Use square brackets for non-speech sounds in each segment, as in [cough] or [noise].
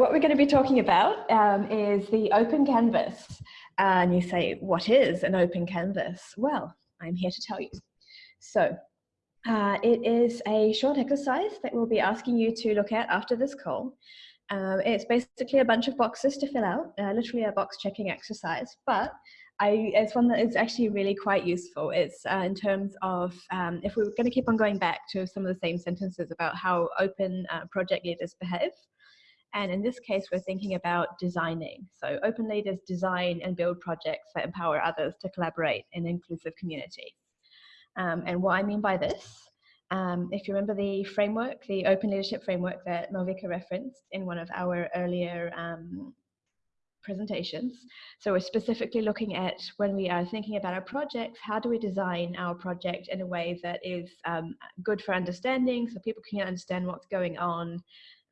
what we're going to be talking about um, is the open canvas. And you say, what is an open canvas? Well, I'm here to tell you. So uh, it is a short exercise that we'll be asking you to look at after this call. Um, it's basically a bunch of boxes to fill out, uh, literally a box checking exercise, but I, it's one that is actually really quite useful. It's uh, in terms of um, if we are going to keep on going back to some of the same sentences about how open uh, project leaders behave, and in this case, we're thinking about designing. So open leaders design and build projects that empower others to collaborate in inclusive communities. Um, and what I mean by this, um, if you remember the framework, the open leadership framework that Malvika referenced in one of our earlier um, presentations. So we're specifically looking at when we are thinking about our projects, how do we design our project in a way that is um, good for understanding so people can understand what's going on,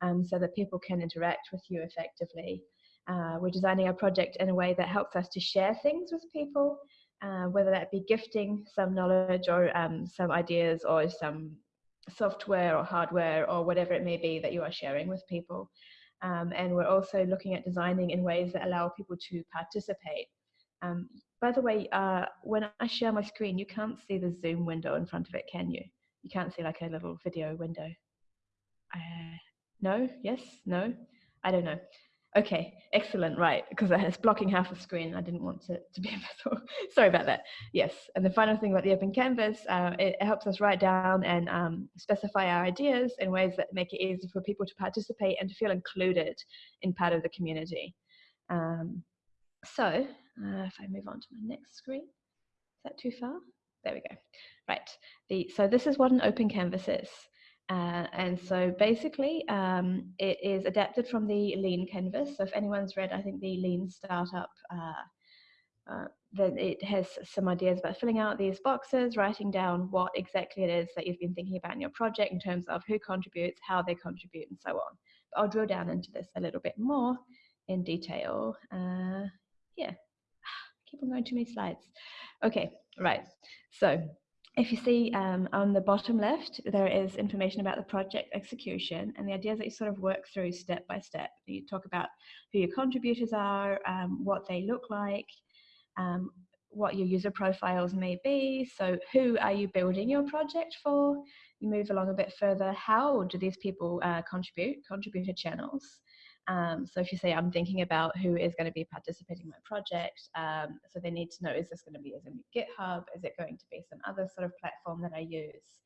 um, so that people can interact with you effectively. Uh, we're designing our project in a way that helps us to share things with people, uh, whether that be gifting some knowledge or um, some ideas or some software or hardware or whatever it may be that you are sharing with people. Um, and we're also looking at designing in ways that allow people to participate. Um, by the way, uh, when I share my screen, you can't see the Zoom window in front of it, can you? You can't see like a little video window. Uh, no? Yes? No? I don't know. Okay, excellent, right, because it's blocking half the screen. I didn't want it to be visible. [laughs] Sorry about that. Yes, and the final thing about the open canvas, uh, it helps us write down and um, specify our ideas in ways that make it easy for people to participate and to feel included in part of the community. Um, so, uh, if I move on to my next screen, is that too far? There we go. Right, the, so this is what an open canvas is. Uh, and so basically, um, it is adapted from the Lean canvas. So if anyone's read, I think the Lean Startup, uh, uh, then it has some ideas about filling out these boxes, writing down what exactly it is that you've been thinking about in your project in terms of who contributes, how they contribute, and so on. But I'll drill down into this a little bit more in detail. Uh, yeah, [sighs] keep on going too many slides. Okay, right. So if you see um, on the bottom left, there is information about the project execution and the ideas that you sort of work through step by step. You talk about who your contributors are, um, what they look like, um, what your user profiles may be. So who are you building your project for? You move along a bit further. How do these people uh, contribute? Contributor channels. Um, so if you say, I'm thinking about who is going to be participating in my project, um, so they need to know, is this going to be as in GitHub? Is it going to be some other sort of platform that I use?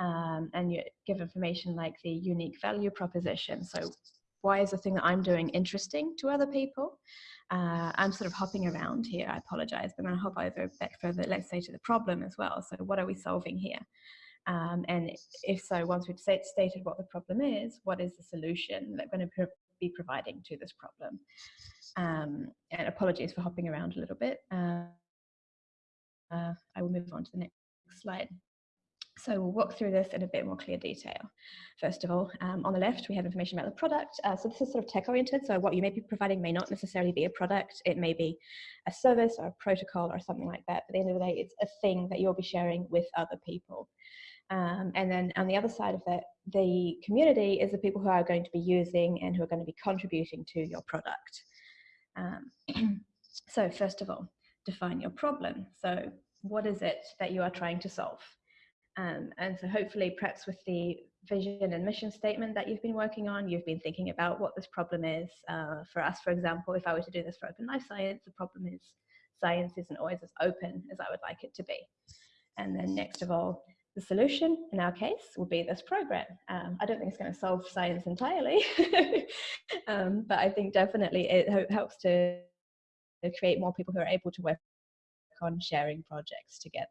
Um, and you give information like the unique value proposition. So why is the thing that I'm doing interesting to other people? Uh, I'm sort of hopping around here, I apologize, but I'm gonna hop over back further, let's say to the problem as well. So what are we solving here? Um, and if so, once we've stated what the problem is, what is the solution that going to be providing to this problem. Um, and apologies for hopping around a little bit. Uh, uh, I will move on to the next slide. So we'll walk through this in a bit more clear detail. First of all, um, on the left, we have information about the product. Uh, so this is sort of tech oriented. So what you may be providing may not necessarily be a product. It may be a service or a protocol or something like that. But at the end of the day, it's a thing that you'll be sharing with other people. Um, and then on the other side of that, the community is the people who are going to be using and who are going to be contributing to your product. Um, [clears throat] so first of all, define your problem. So what is it that you are trying to solve? Um, and so hopefully perhaps with the vision and mission statement that you've been working on, you've been thinking about what this problem is. Uh, for us, for example, if I were to do this for Open Life Science, the problem is science isn't always as open as I would like it to be. And then next of all, the solution in our case will be this program. Um, I don't think it's going to solve science entirely, [laughs] um, but I think definitely it helps to create more people who are able to work on sharing projects together.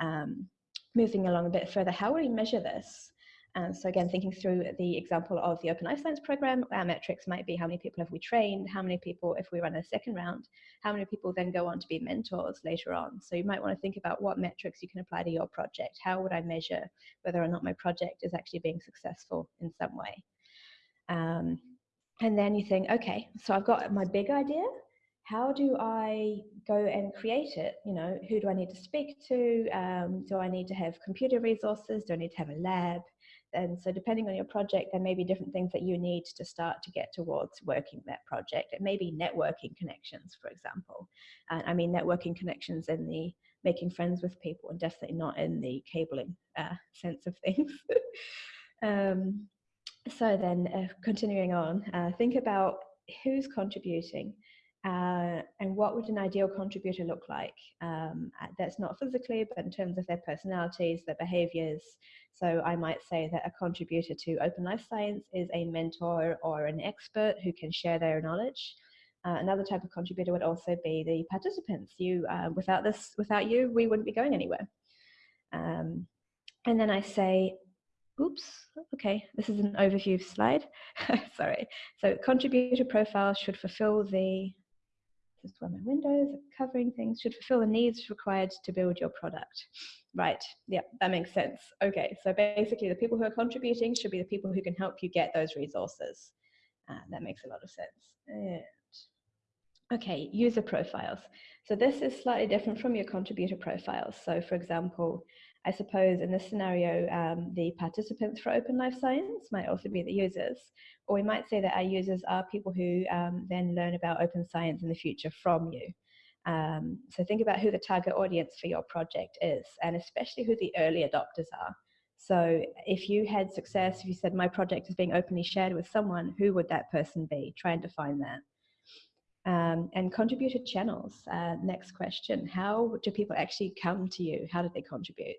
Um, moving along a bit further, how will we measure this? And so again, thinking through the example of the Open Life Science program, our metrics might be how many people have we trained, how many people, if we run a second round, how many people then go on to be mentors later on. So you might want to think about what metrics you can apply to your project. How would I measure whether or not my project is actually being successful in some way? Um, and then you think, okay, so I've got my big idea. How do I go and create it? You know, who do I need to speak to? Um, do I need to have computer resources? Do I need to have a lab? And so depending on your project, there may be different things that you need to start to get towards working that project. It may be networking connections, for example. And I mean networking connections in the making friends with people and definitely not in the cabling uh, [laughs] sense of things. [laughs] um, so then uh, continuing on, uh, think about who's contributing uh, and what would an ideal contributor look like? Um, uh, that's not physically, but in terms of their personalities, their behaviors. So I might say that a contributor to Open Life Science is a mentor or an expert who can share their knowledge. Uh, another type of contributor would also be the participants. You, uh, without this, without you, we wouldn't be going anywhere. Um, and then I say, oops, okay, this is an overview slide. [laughs] Sorry. So contributor profiles should fulfill the where my windows are covering things should fulfill the needs required to build your product. Right, yeah, that makes sense. Okay, so basically the people who are contributing should be the people who can help you get those resources. Uh, that makes a lot of sense. And, okay, user profiles. So this is slightly different from your contributor profiles. So for example, I suppose in this scenario, um, the participants for Open Life Science might also be the users, or we might say that our users are people who um, then learn about open science in the future from you. Um, so think about who the target audience for your project is, and especially who the early adopters are. So if you had success, if you said my project is being openly shared with someone, who would that person be? Try and define that. Um, and contributed channels. Uh, next question, how do people actually come to you? How did they contribute?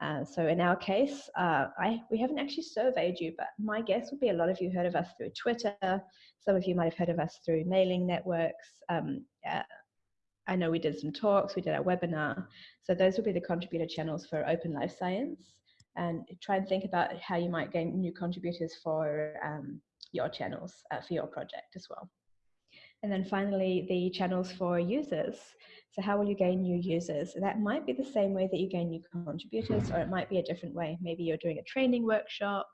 Uh, so in our case, uh, I, we haven't actually surveyed you, but my guess would be a lot of you heard of us through Twitter. Some of you might have heard of us through mailing networks. Um, uh, I know we did some talks, we did our webinar. So those would be the contributor channels for Open Life Science. And try and think about how you might gain new contributors for um, your channels uh, for your project as well. And then finally, the channels for users. So how will you gain new users? That might be the same way that you gain new contributors, or it might be a different way. Maybe you're doing a training workshop.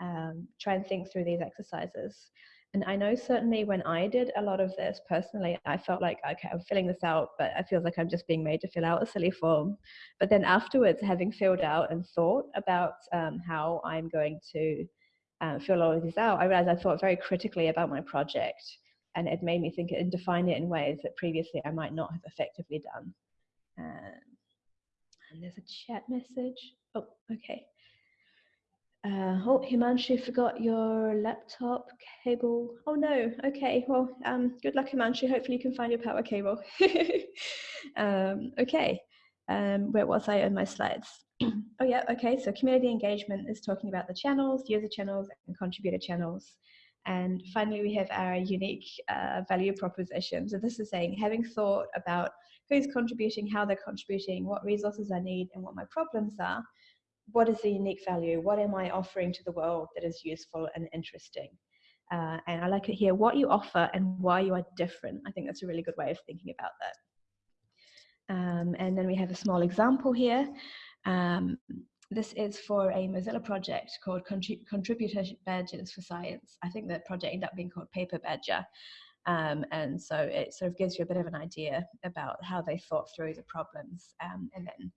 Um, try and think through these exercises. And I know certainly when I did a lot of this personally, I felt like, okay, I'm filling this out, but I feel like I'm just being made to fill out a silly form. But then afterwards, having filled out and thought about um, how I'm going to uh, fill all of these out, I realized I thought very critically about my project and it made me think and define it in ways that previously I might not have effectively done. Um, and there's a chat message. Oh, okay. Uh, oh, Himanshu forgot your laptop cable. Oh no, okay, well, um, good luck Himanshu, hopefully you can find your power cable. [laughs] um, okay, um, where was I on my slides? [clears throat] oh yeah, okay, so community engagement is talking about the channels, user channels and contributor channels. And finally, we have our unique uh, value proposition. So this is saying, having thought about who's contributing, how they're contributing, what resources I need, and what my problems are, what is the unique value? What am I offering to the world that is useful and interesting? Uh, and I like it here, what you offer and why you are different. I think that's a really good way of thinking about that. Um, and then we have a small example here. Um, this is for a Mozilla project called Contrib Contributor Badges for Science. I think the project ended up being called Paper Badger. Um, and so it sort of gives you a bit of an idea about how they thought through the problems um, and then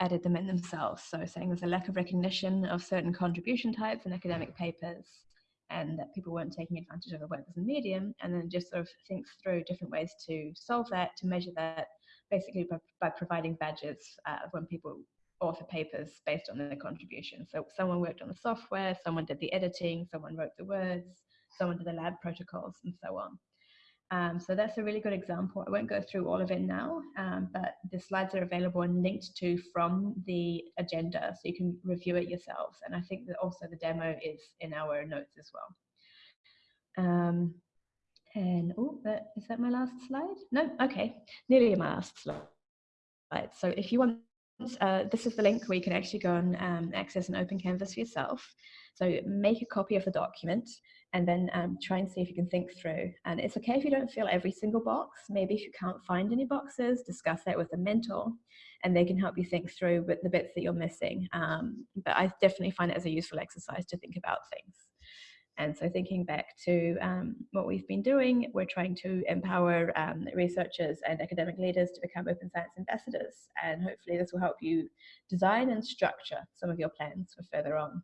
added them in themselves. So saying there's a lack of recognition of certain contribution types in academic papers and that people weren't taking advantage of the web as a medium and then just sort of think through different ways to solve that, to measure that basically by, by providing badges uh, when people author papers based on their contribution. So someone worked on the software, someone did the editing, someone wrote the words, someone did the lab protocols, and so on. Um, so that's a really good example. I won't go through all of it now, um, but the slides are available and linked to from the agenda, so you can review it yourselves. And I think that also the demo is in our notes as well. Um, and oh, is that my last slide? No, okay, nearly my last slide. So if you want uh, this is the link where you can actually go and um, access an open canvas for yourself. So make a copy of the document and then um, try and see if you can think through. And it's okay if you don't fill every single box. Maybe if you can't find any boxes, discuss that with a mentor and they can help you think through with the bits that you're missing. Um, but I definitely find it as a useful exercise to think about things. And so thinking back to um, what we've been doing, we're trying to empower um, researchers and academic leaders to become open science ambassadors. And hopefully this will help you design and structure some of your plans for further on.